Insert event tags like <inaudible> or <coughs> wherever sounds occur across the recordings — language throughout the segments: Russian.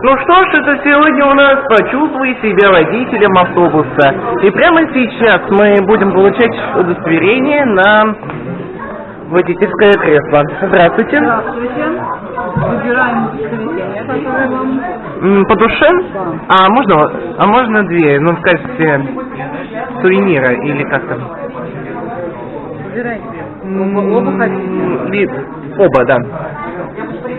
Ну что ж, это сегодня у нас «Почувствуй себя водителем автобуса». И прямо сейчас мы будем получать удостоверение на водительское кресло. Здравствуйте. Здравствуйте. Выбираем удостоверение, которое вам... По душе? А можно, а можно две, ну, в качестве сувенира или как там? Выбирайте. Оба хотите? Оба, да.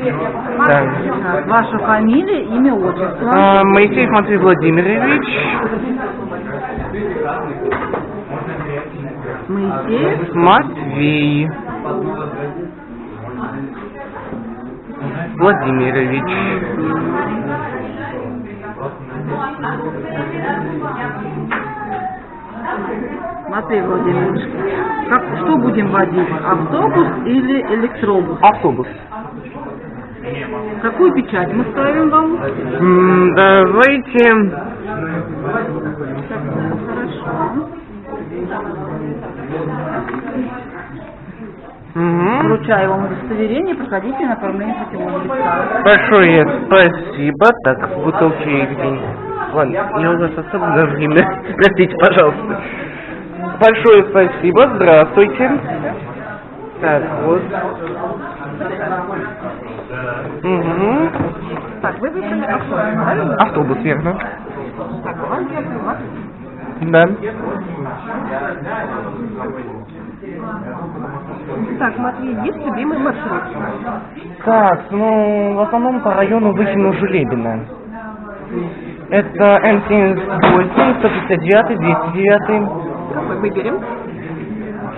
Да. Ваша фамилия, имя, отчество. А, Моисеев Матвей Владимирович. Моисеев. Матвей. Владимирович. Матвей Владимирович. Как, что будем водить? Автобус или электробус? Автобус. Какую печать мы ставим вам? М, Давайте... Хорошо. Мгм. Вручаю вам удостоверение, проходите на оформление путевого листа. Большое спасибо. Так, в бутылке где? Ладно, я у вас особо время. Простите, пожалуйста. Большое спасибо. Здравствуйте. Так, вот. Угу. Так, вы выбрали автобус, правильно? Автобус, верно. Так? Да. Так, Матвей, есть любимый маршрут? Так, ну, в основном по району Выхину Жулебина. Это М78, 159, 209. Какой выберем?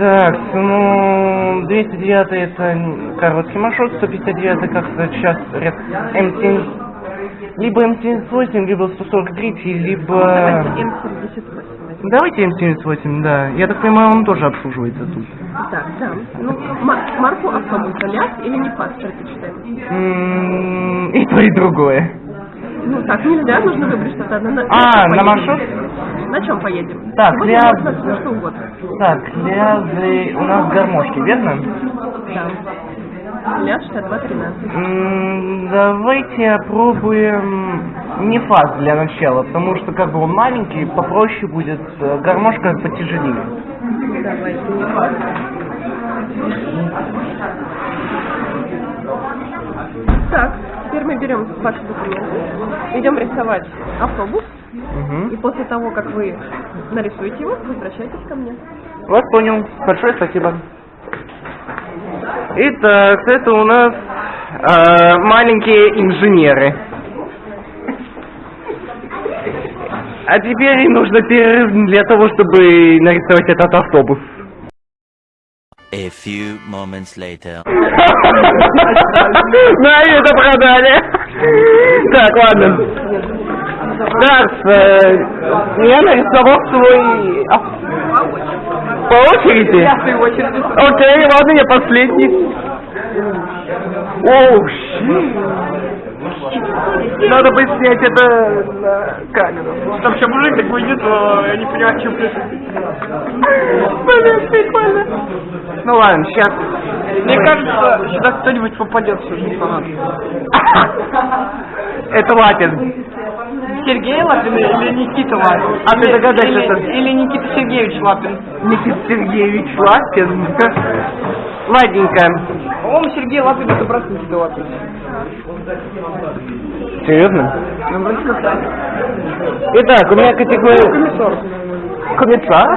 Так, ну, 209 это короткий маршрут, 159 как-то сейчас ряд М7, либо М78, либо 143, либо... Давайте М78. Давайте М78, да. Я так понимаю, он тоже обслуживается тут. Так, да. Ну, ма- марку автобуса ЛиАЗ или НефАЗ предпочитаем? И то, и другое. Ну, так нельзя, нужно выбрать что-то одно. На, А, на поедем? маршрут? На чем поедем? Так, Сегодня для- можно что угодно. Так, лязы у нас гармошки, верно? Да. Ляг 6213. М, Давайте опробуем не фаз для начала, потому что как бы он маленький, попроще будет, э, гармошка потяжелее. Давайте, не факт. Так, теперь мы берем ваши документы, идем рисовать автобус, и Мгм. после того, как вы нарисуете его, возвращайтесь ко мне. Вот понял. Большое спасибо. Итак, это у нас э, маленькие инженеры. А теперь им нужно перерыв для того, чтобы нарисовать этот автобус. A few moments later. Да, это продали. Так, ладно. Так, э, я нарисовал свой... ав- По очереди? Я в свою очередь. Окей, ладно, я последний. Оу, щит. Надо бы снять это на камеру. Там сейчас мужик так выйдет, но я не понимаю, чем Блин, прикольно. Ну ладно, сейчас. Мне кажется, сюда кто-нибудь попадет все же фанат. <coughs> Это Лапин. Сергей Лапин или Никита Лапин? А ты догадайся, или, или Никита Сергеевич Лапин. Никита Сергеевич Лапин. Ладненько. По-моему, Сергей Лапин это брат Никиты Лапин. Серьезно? Ну, вроде как так. Итак, у меня категория... Комиссар. Комиссар?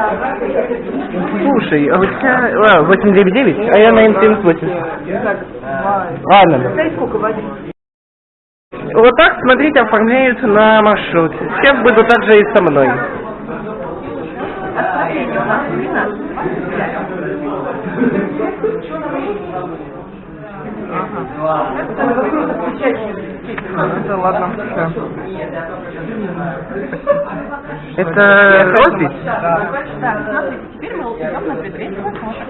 Слушай, а у тебя... А, 899, а я на М78. Ладно. Сколько? Вот так, смотрите, оформляются на маршрут. Сейчас буду так же и со мной. Отправление у нас 12. Это ладно. Это роспись? Так, смотрите, теперь мы идем на предварительный просмотр.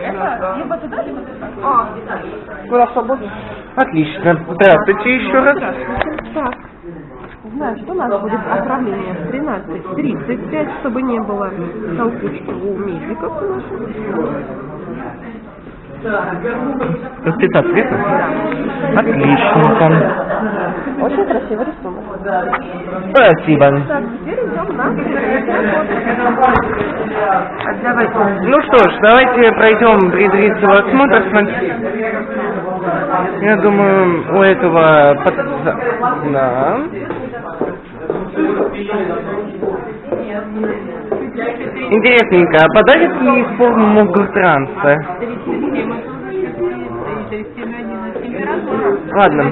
Это либо туда, либо туда. А, Куда свободно? Отлично. Здравствуйте еще раз. Так, значит, у нас будет отправление в 13.35, чтобы не было толкучки у медиков наших. Расписаться, верно? Отличненько. Очень красивый рисунок. Спасибо. Теперь идем на Давайте. Ну что ж, давайте пройдем предварительный осмотр. Я думаю, у этого пацана... Интересненько, а подарит ли форму Гуртранса? Ладно.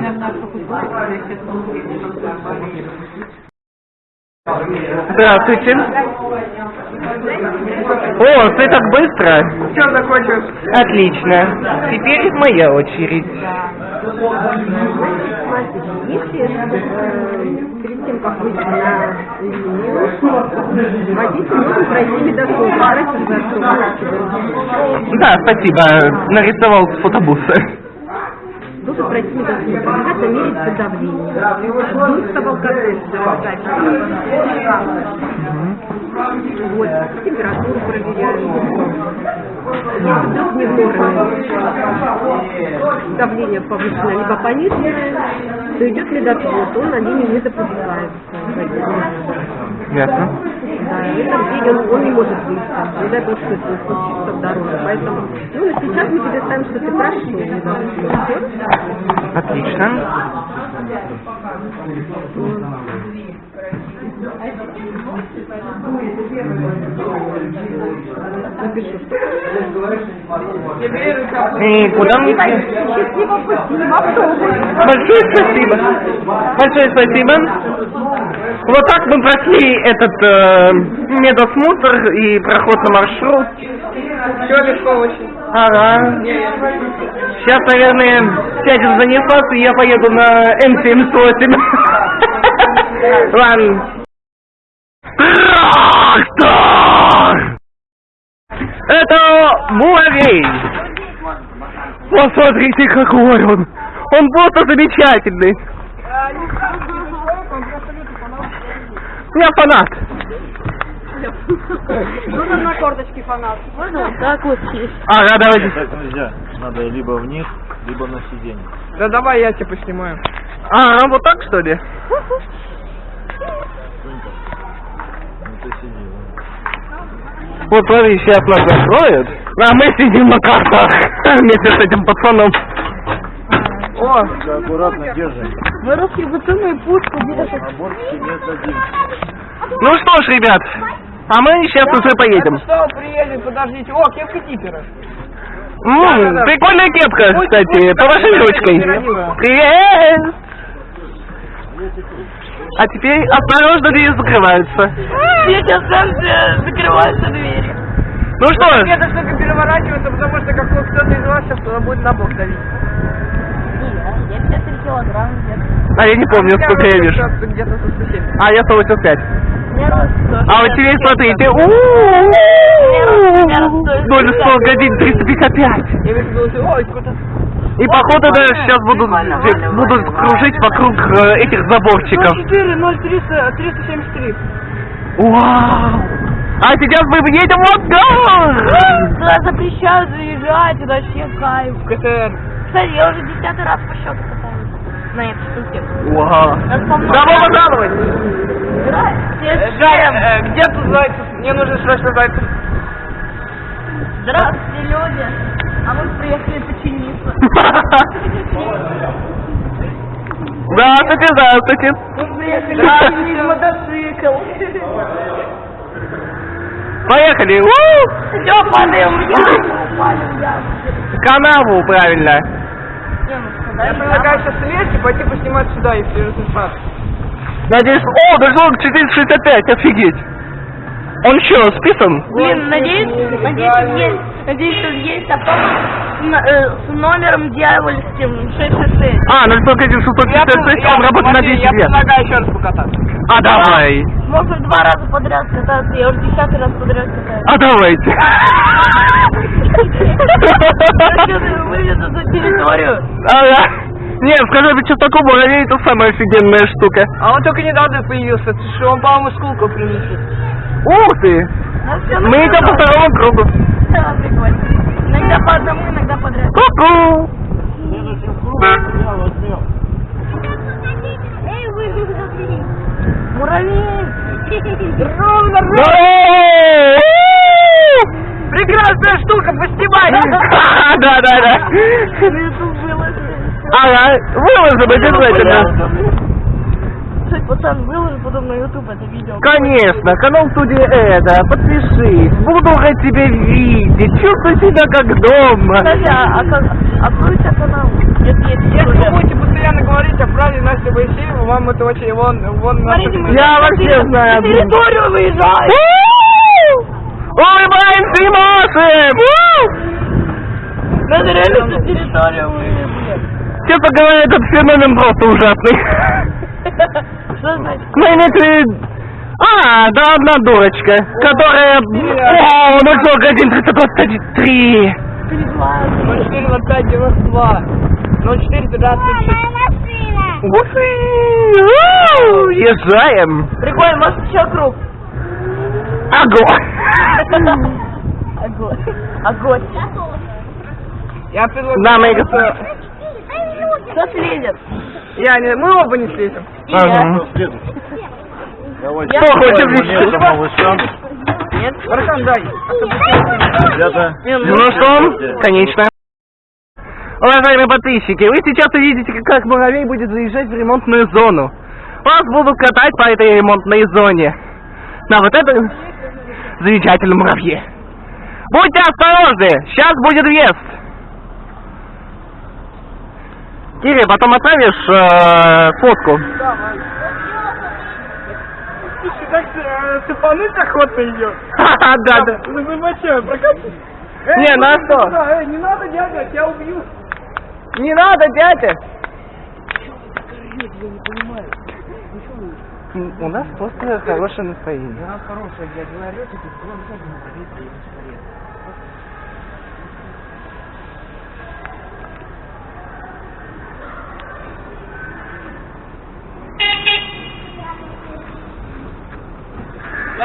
Здравствуйте. О, ты так быстро? Все, закончилось. Отлично. Теперь моя очередь. Тем, как выйти на линию, водитель пройти Да, спасибо. Нарисовал с фотобуса. Должен пройти медосмотр. Обязательно мерить давление. Нужно алкоголь Вот, температуру проверяем. Если вдруг не в норме, давление повышенное, либо пониженное, то идет медотвод, он на линию не допускается. Ясно. Да, и в этом деле он, он не может выйти. Дай бог, что это случится в дороге. Поэтому, ну, и сейчас мы тебе ставим, что ты прошел медосмотр. Отлично. И куда автобус. Большое спасибо. Большое спасибо. Вот так мы прошли этот э, медосмотр и проход на маршрут. Все легко очень. Ага. Сейчас, наверное, сядем за нефас, и я поеду на М78. <laughs> Ладно. Трактор! Это муравей! Посмотрите, какой он! Он просто замечательный! Я фанат! Нужно на корточке фанат. Можно вот так вот сесть? Ага, давайте. Так нельзя. Надо либо вниз, либо на сиденье. Да давай я тебя поснимаю. А, вот так что ли? <laughs> Ну ты сиди. вон. Вот смотри, сейчас нас закроют, а мы сидим на картах вместе с этим пацаном. О, аккуратно держи. Мы русские пацаны пушку бортике нет один. Ну что ж, ребят, а мы сейчас уже поедем. что, приедем, подождите. О, кепка типера. М, да. прикольная кепка, Пусть- кстати, помаши ручкой. Привет! А теперь осторожно, двери закрываются. Сейчас станция, закрываются двери. Ну что ж, Эта штука переворачивается, потому что как кто-то из вас сейчас будет на бок давить. Я 53 килограмм где-то. а я не помню, Я сколько я вижу. как-то Где-то со 170. А я 185. Мне рост А вот теперь смотрите. Ноль сто годин 355. Я вижу, что ты, ой, сколько И походу да, сейчас будут, будут кружить вокруг э, этих заборчиков. 04, 03, 373. Вау! А сейчас мы едем в ангар! Туда запрещают заезжать, это вообще кайф. КТР. Кстати, я уже десятый раз по счету катаюсь на этой штуке. Вау! Добро пожаловать! Жаль, э, где тут зайцев? Мне нужно срочно зайцев. Здравствуйте, люди. А мы приехали починиться. <laughs> Здравствуйте, здравствуйте! Мы приехали починить мотоцикл. Поехали! У! Все, падаем в яму, падаем в яму. Канаву, правильно! Не, ну Я сказали, предлагаю сейчас слезть и пойти поснимать сюда, если результат. Надеюсь... О, дошло к 465, офигеть! Он что, списан? Блин, надеюсь, надеюсь, тут есть, надеюсь, тут есть н- э, с номером дьявольским 666. А, 051 он работает на 10 Я лет. предлагаю еще раз покататься. А давай! Можно два раза подряд кататься, я уже десятый раз подряд катаюсь. А давайте! Вывезу за территорию. Ага. Не, скажи, ты что такое муравей, это самая офигенная штука. А он только недавно появился, что он, по-моему, скулку принесет. Ух ты! Мы идем по второму кругу. Да, прикольно. Иногда по одному, иногда подряд. Ку-ку! Следующим кругом я возьмем. Эй, вы, забери. Муравей. Ровно, Прекрасная штука, поснимай! <laughs> Да, да, да. Ага, выложим обязательно. Кстати, пацан, выложи потом на YouTube это видео. Конечно, канал студии это, подпишись, буду рад тебя видеть, чувствуй себя как дома. Кстати, а, а, как- открой у тебя канал, если вы будете постоянно говорить о фразе Настя Моисеева, вам это очень... Вон, вон Смотрите, мы Я вообще знаю территорию выезжаем. Улыбаемся и машем! Надо реально на территорию выезжаем. Честно говоря, этот феномен просто ужасный. Что значит? Ну, имеется в виду- А, да одна дурочка, которая... О, ну что, 1, 323. Перезванивай. 0405 92 04 26 Уф, у, Езжаем. Прикольно, может еще круг. Огонь. Огонь. Огонь. Я предлагаю... И господа. Кто слезет? Я не... Мы оба не слезем. И я. Давайте. Кто хочет. Нет? Братан, дай. Ребята, Ну что, конечно. Уважаемые подписчики, вы сейчас увидите, как муравей будет заезжать в ремонтную зону. Вас будут катать по этой ремонтной зоне. На вот этом замечательном муравье. Будьте осторожны, сейчас будет въезд. Кири, потом отправишь э, фотку. Слушай, так э, цепануть охота идет. Ха-ха, да, да. <laughs> Ну, зачем? Прокатись. Не, на что? Эй, не надо, дядя, я тебя убью. Не надо, дядя. У нас просто хорошее настроение. хорошая, дядя, вы орете,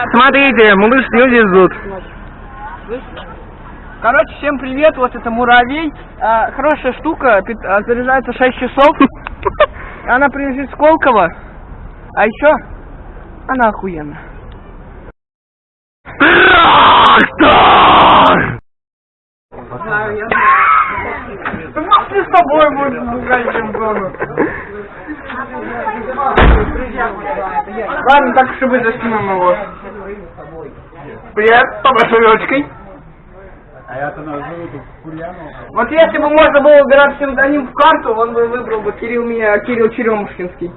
Смотрите, малыш не везут. Короче, всем привет, вот это муравей. А, хорошая штука, пит- а, заряжается 6 часов. <laughs> Она принадлежит Сколково. А еще она охуенная. Трактор! Знаю, я знаю. С тобой угодим в зону. Ладно, так быть, заснимем его. Привет, с большой ручкой. Вот если бы можно было выбирать псевдоним в карту, он бы выбрал бы Кирилл меня, Кирилл Черемушкинский.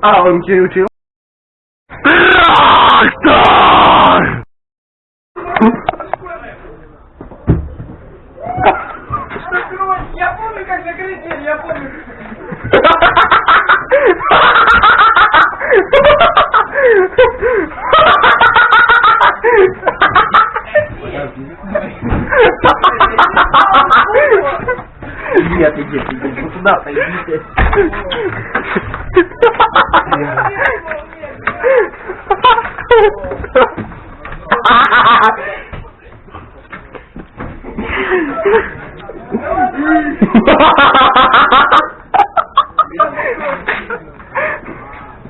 А, он тебя учил? Трактор! Я помню, как закрыть дверь, я помню. Нет, иди, иди, вот туда пойдите.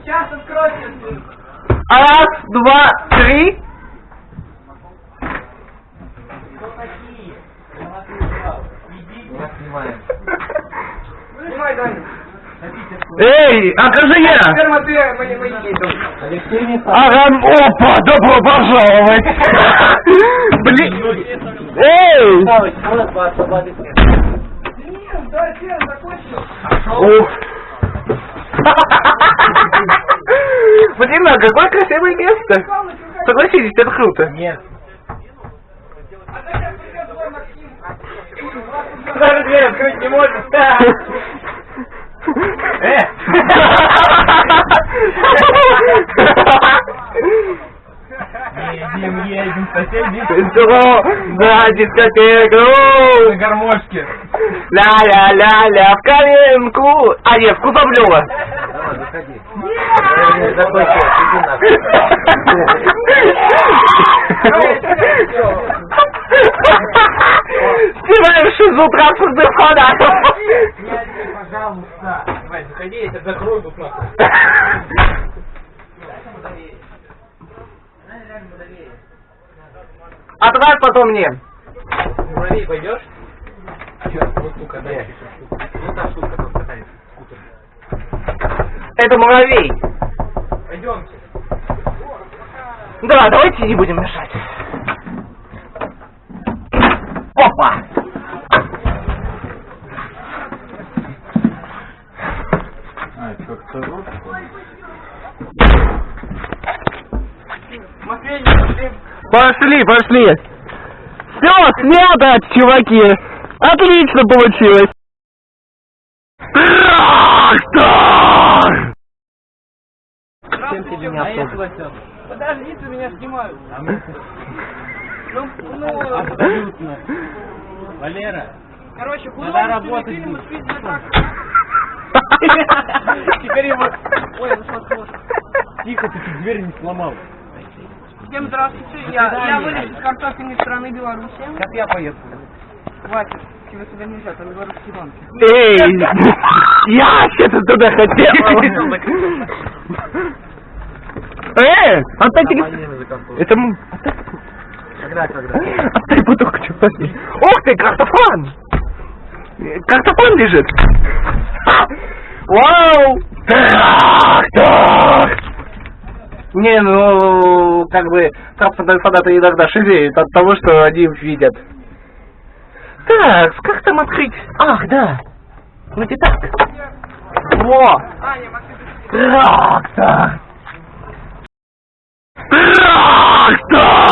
Сейчас откройте. Раз, два, три. Снимай, Даня. Эй, окажи я! Теперь Матвей, мои маяки идут. Ага, опа, добро пожаловать! Блин! Эй! Да, Сен, закончил. Ух! <laughs> Блин, а какое красивое место! Согласитесь, это круто. Нет. Даже дверь открыть не может. Э! <laughs> <laughs> Едем, соседи. Что? Да, дискотеку! На гармошке. Ля-ля-ля-ля, в коленку! А нет, в Кузовлёва. Давай, заходи. Человек, иди нахуй. Снимаем шизу транспортных входа. Пожалуйста. Давай, заходи, я тебя закрою тут нахуй. <laughs> Отправь потом мне. Муравей пойдешь? Сейчас, вот штука, дай. Вот та штука, там катается, скутер. Это муравей. Пойдемте. Да, давайте не будем мешать. Опа! А, как-то вот. Матвей, пошли. Пошли. Все, снято, чуваки. Отлично получилось. Трактор! Подожди, ты меня снимают. Ну, ну, Абсолютно. Валера, короче, куда работать? <laughs> Теперь его... Ой, ну что сложно. тихо, ты дверь не сломал. Всем здравствуйте, я, я вылез из картофельной страны Беларуси. Сейчас я поеду. Хватит, тебе сюда нельзя, там белорусские банки. Эй, я вообще-то туда хотел. Эй, отдайте... Это... Когда, когда? Отдай бутылку, что возьми. Ух ты, картофан! Картофан лежит. Вау! Трактор! Не, ну, как бы, транспортные фанаты иногда шизеют от того, что они видят. Так, как там открыть? Ах, да. Вроде так. Во! Трактор! Трактор!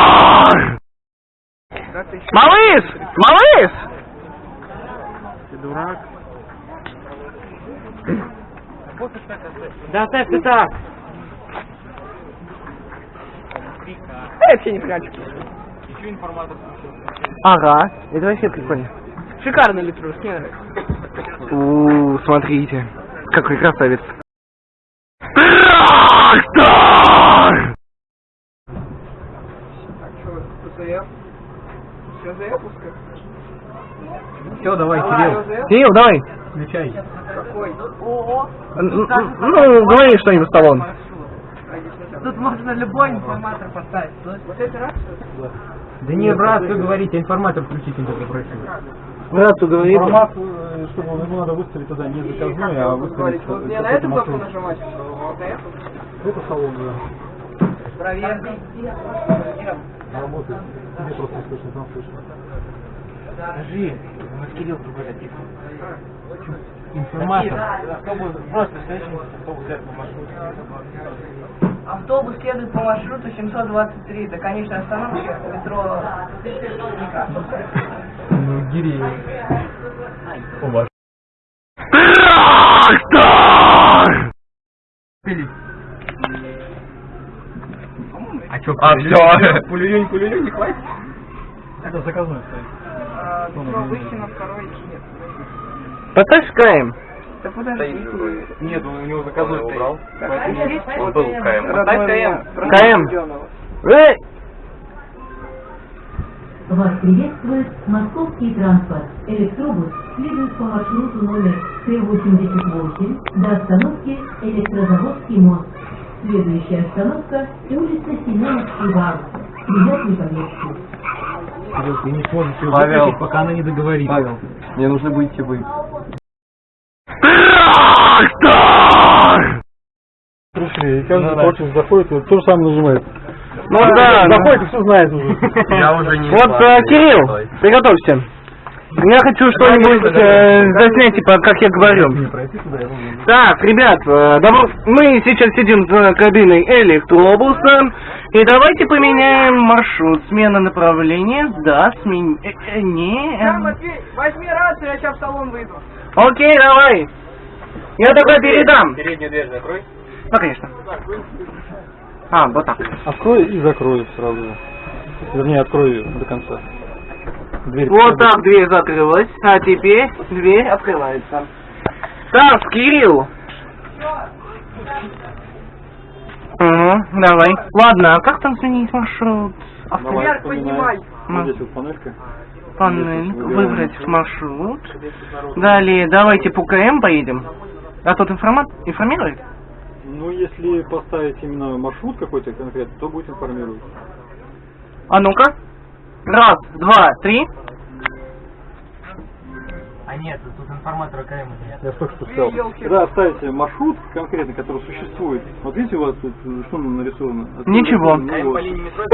Малыш! Малыш! Ты дурак. Да оставь ты так. Я вообще не прячу. Еще информатор. Ага, это вообще прикольно. Шикарный литрус, мне нравится. У, смотрите, какой красавец. Трактор! Что, ПЦФ? Все, запуска? Все, давай, Кирилл, Кирилл, давай. включай. Какой? Ну, говори что-нибудь, Сталлон. Тут можно любой информатор поставить. Вот это раз? Да не, брат, что говорить, а информатор включить только просил. Брату говори. Информацию, чтобы ему надо выставить туда не заказной, а выставить... Вот мне на эту кнопку нажимать? Вот эту? Это салон, да. Проверь. Работает. Тебе просто слышно, там слышно. Скажи, у нас Кирилл говорит. Информатор. Просто следующий автобус лет по маршруту. Автобус следует по маршруту 723 до конечной остановки метро Некрасовская. Ну, Гиреев. Трактор! А что, А, все. Пулюнь, пулюнь, не хватит? Это заказной стоит. А, метро выйти на второй нет. Потаскаем. Да подожди. Нет, он у него заказной убрал. Он был КМ. Поставь КМ. КМ. Эй! Вас приветствует московский транспорт. Электробус следует по маршруту номер Т-88 до остановки Электрозаводский мост. Следующая остановка – улица Семеновский вал. Приятной поездки. Кирилл, ты не сможешь ее Павел. пока она не договорит. Павел, мне нужно быть вы. Трактор! Слушай, каждый хочет заходит, и то же самое нажимает. Ну да, Заходит и все знает уже. Я уже не Вот, э, Кирилл, приготовься. Я хочу что-нибудь э, заснять, типа, как я говорю. Не пройти туда, я думаю. Так, ребят, э, добро- мы сейчас сидим за кабиной электробуса, и давайте поменяем маршрут. Смена направления, да, смен... э, э, не... Да, Матвей, возьми рацию, я сейчас в салон выйду. Окей, давай. Я тогда передам. Переднюю дверь закрой. Ну, конечно. А, вот так. Открой и закрой сразу. Вернее, открой до конца. Дверь. Вот так дверь закрылась, а теперь дверь открывается. Так, Кирилл. Угу, давай. Ладно, а как там сменить маршрут? А вспоминаем. поднимай. Вот здесь вот панелька. Панель, выбрать маршрут. Далее, давайте по КМ поедем. А тот информат информирует? Ну, если поставить именно маршрут какой-то конкретный, то будет информировать. А ну-ка. Раз, два, три. А нет, тут информатора КМ нет. Я только что сказал. Когда ставите маршрут конкретный, который существует, вот видите у вас тут что нарисовано? От- Ничего. КМ вот. по линии метро.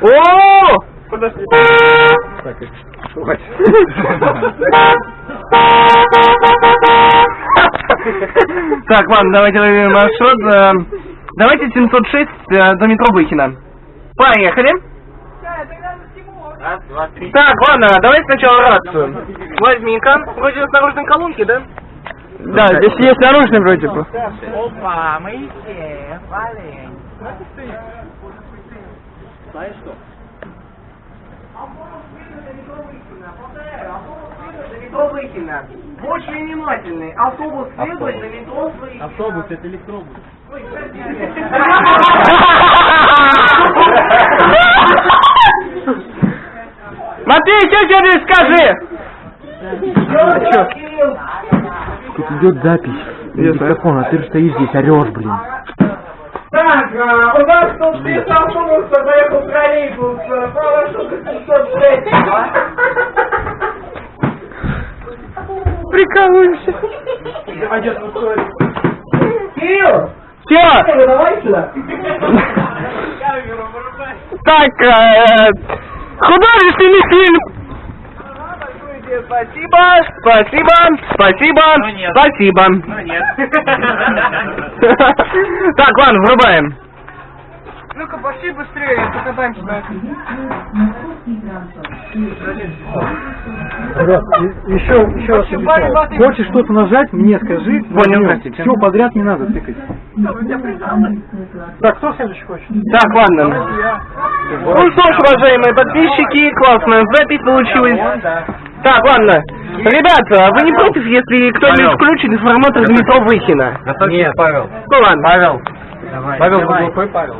О! Так, и- <laughs> хватит. <laughs> <laughs> Так, ладно, давайте выберем маршрут. Э, Давайте 706 э, до метро Выхина. Поехали. Раз, два, три. Так, ладно, давай сначала рацию. Возьми-ка. Вроде на наружной колонке, да? Да, здесь есть наружный вроде бы. Опа, мы все, валим. Метро Выхина. Будь внимательный. Автобус следует до метро Выхина. Автобус, это электробус. Матвей, что тебе скажи? Тут идет запись. Диктофон, а ты стоишь здесь, орешь, блин. Так, а, у нас тут без автобуса поехал троллейбус, э, по маршруту 706. Прикалываешься. Кирилл, Все. давай сюда. Так, э, художественный фильм. Спасибо, спасибо, спасибо, Ну нет. спасибо. Ну нет. <laughs> Так, ладно, врубаем. Ну-ка, пошли быстрее, покатаемся транспорт. Ребят, еще, еще раз объясняю. Хочешь что-то нажать, мне скажи. Понял, простите. Все подряд не надо тыкать. Так, кто следующий хочет? Так, ладно. Ну что ж, уважаемые подписчики, классная запись получилась. Так, ладно. Ребята, вы не против, если кто-нибудь включит информатор метро Выхина? Нет, Павел. Ну ладно. Павел. Павел, давай. Google Pay, Павел.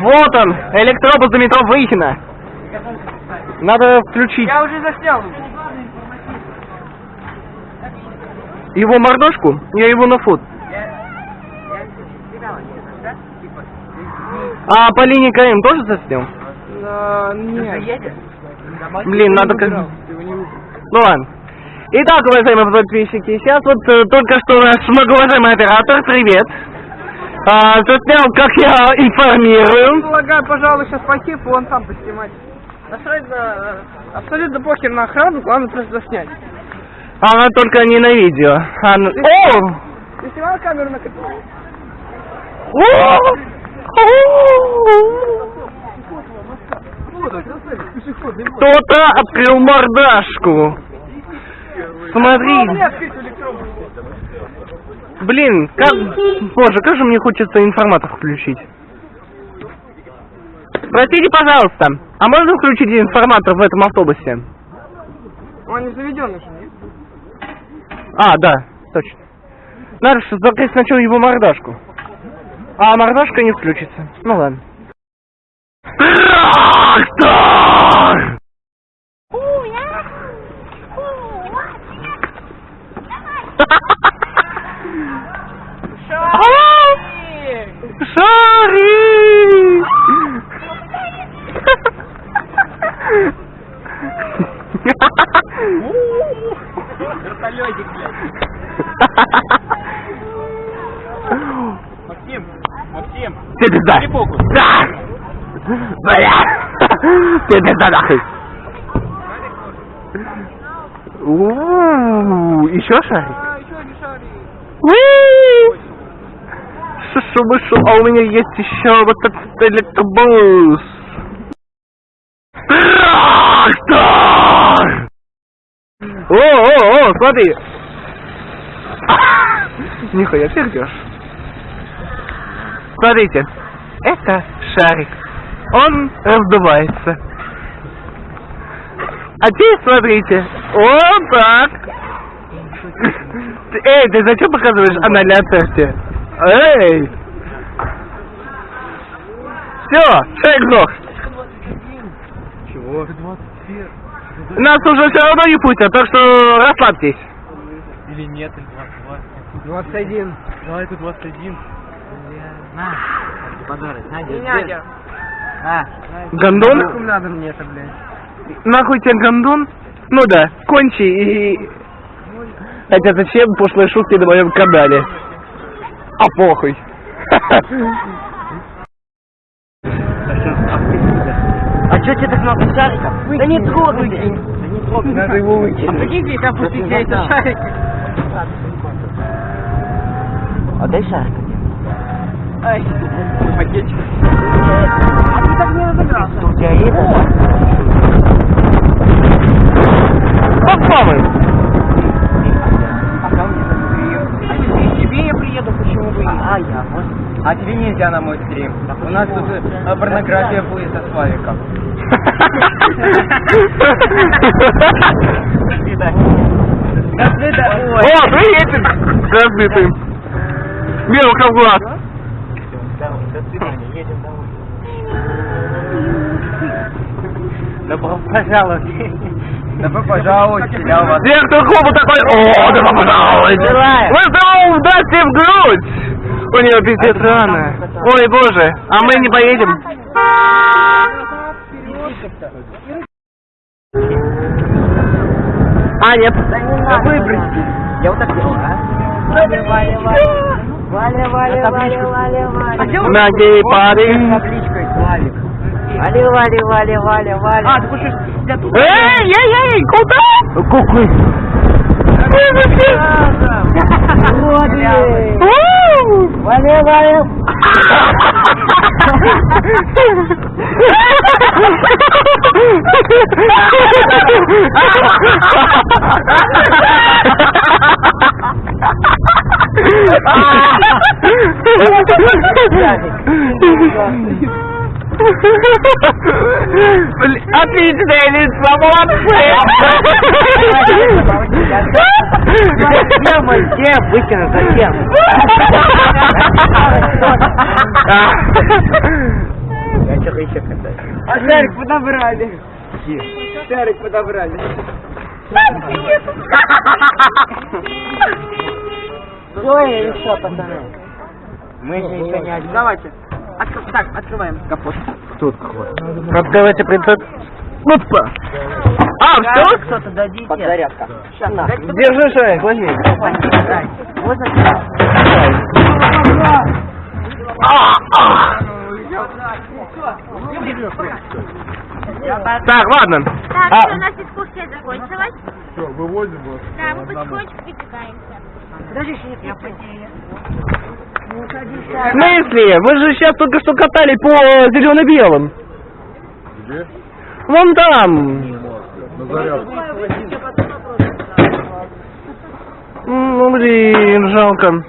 Вот он, электробус до метро Выхина. Надо включить Я уже заснял. его мордашку, я его на фот. А по линии КМ тоже заснял? Нет. Блин, надо как... Ну ладно. Итак, уважаемые подписчики, сейчас вот э, только что наш многоуважаемый оператор, привет, а, заснял, как я информирую. Предлагаю, пожалуй, сейчас пойти, вон сам поснимать. Насрать на... э, Абсолютно похер на охрану, главное просто заснять. Она только не на видео. Она- О! Ты снимал камеру на? О! Кто-то открыл мордашку. Смотри. Блин, как... Боже, как же мне хочется информатор включить. Простите, пожалуйста, а можно включить информатор в этом автобусе? Он не заведенный же, нет? А, да, точно. Надо же закрыть сначала его мордашку. А мордашка не включится. Ну ладно. Трактор! Шарик! Вертолетик, блядь. Максим, Максим. Ты пизда! Да! Бля! Ты пизда нахуй! Еще шарик? А, еще не шарик. Шишу мышу, а у меня есть еще вот этот электробус. Трактор! О, о, о, смотри! <laughs> Нихуя пердешь. Смотрите, это шарик. Он раздувается. А теперь смотрите. Вот так. <laughs> Эй, ты зачем показываешь анальное отверстие? Эй! Все, человек сдох. Чего? Нас уже все равно не пустят, так что расслабьтесь. Или нет, или 22. 21. Давай это 21. Дядя. Гондон? Нахуй надо мне это, блядь. Нахуй тебе гондон? Ну да, кончи и... Хотя зачем пошлые шутки на моем канале? А похуй. А что тебе так много шариков? Да не трогай. Да не трогай. Надо его выкинуть. А прикиньте, их опустить эти шарики. А дай шарик. Ай, пакетик. А ты так не разобрался. У тебя есть? Попробуй. А ко мне А тебе я приеду, почему бы и... А я, А тебе нельзя на мой стрим. У нас тут э, порнография будет со Славиком. До свидания. О, приедет! Разбитый. Белка в глаз. Добро пожаловать. Добро пожаловать, вас. Директор клуба такой, о, добро пожаловать. Мы здорово дайте в грудь. У нее пиздец рано. Ой, боже, а мы не поедем. А, нет. Да выброси. Я вот так делаю, а? Валя, Валя, Валя. Валя, Валя, Валя, Валя, Валя. На гей-пари. табличкой Славик. Валя, Валя, Валя, Валя, Валя. А, ты хочешь для тут? Эй, эй, эй, куда? Какой? Вот, <laughs> блядь. У! Валя, Валя. Отличное лицо, молодцы! Зачем, зачем? Выкину, зачем? Я что-то еще катаюсь. А шарик подобрали. Шарик подобрали. Ой, еще, пацаны. Мы же еще не один. Давайте. Откр- Так, открываем капот. Давайте принцип. Опа! А, все? Кто-то дадите. Подзарядка. Сейчас, на. Держи шарик, возьми. Можно? А, а. Так, ладно. Так, А. у нас дискуссия закончилась. Все, выводим вас. Да, мы потихонечку выдвигаемся. В смысле? Вы же сейчас только что катали по зелено-белым. Где? Вон там. На зарядку. Ну, блин, жалко.